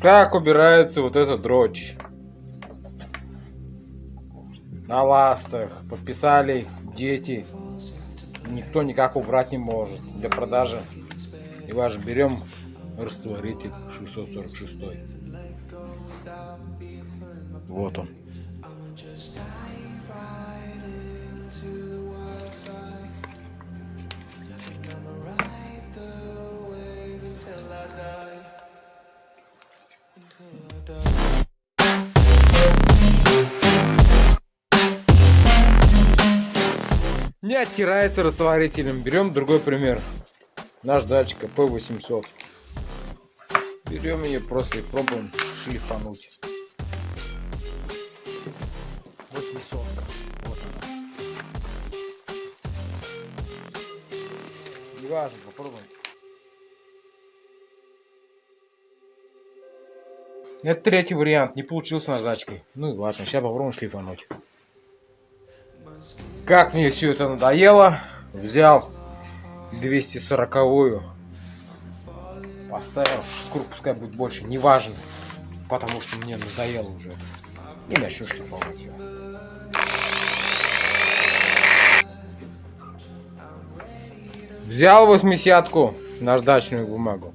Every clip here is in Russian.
Как убирается вот эта дрочь? На ластах. Подписали дети. Никто никак убрать не может. Для продажи. И ваш берем растворитель 646. Вот он. Не оттирается растворителем. Берем другой пример. Наш датчик P800. Берем ее просто и пробуем шлифануть. 800. Вот она. Неважно, попробуем. Это третий вариант. Не получился наждачкой. Ну и ладно, сейчас попробуем шлифануть. Как мне все это надоело, взял 240-ю, поставил, круг пускай будет больше, неважно, потому что мне надоело уже. И начну шлифовать ее. Взял восьмидесятку, наждачную бумагу.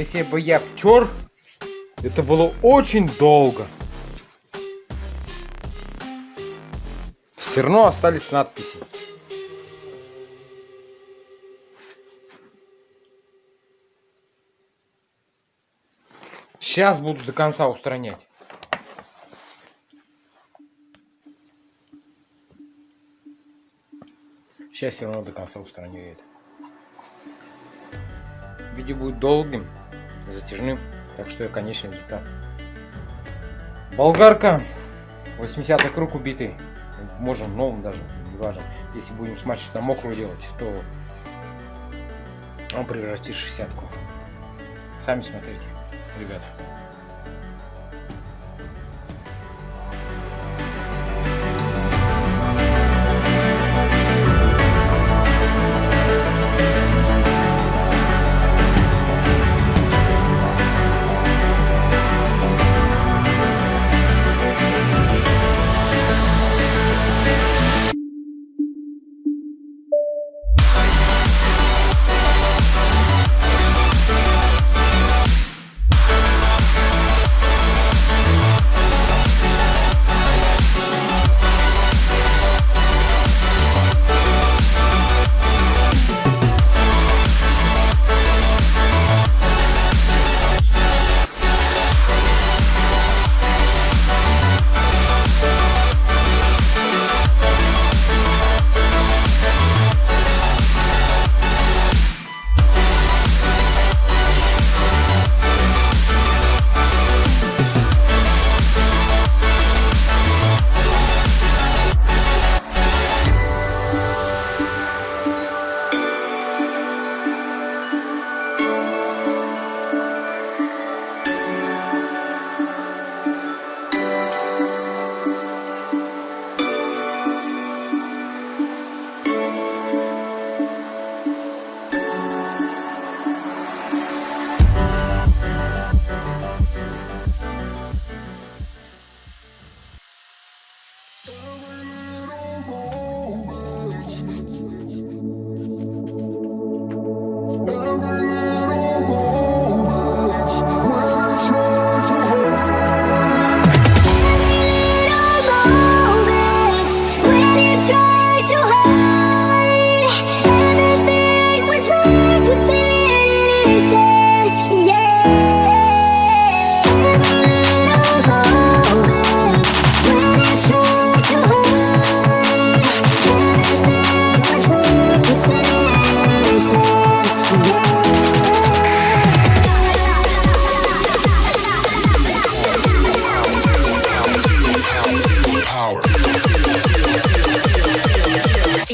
Если бы я втер, это было очень долго. Все равно остались надписи. Сейчас буду до конца устранять. Сейчас все равно до конца устраню это. Видео будет долгим, затяжным, так что я конечный результат. Болгарка, 80 круг убитый. Можем новым даже, не важно. Если будем смачивать на мокрую делать, то он превратит в 60 -ку. Сами смотрите ребята.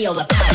Feel the get,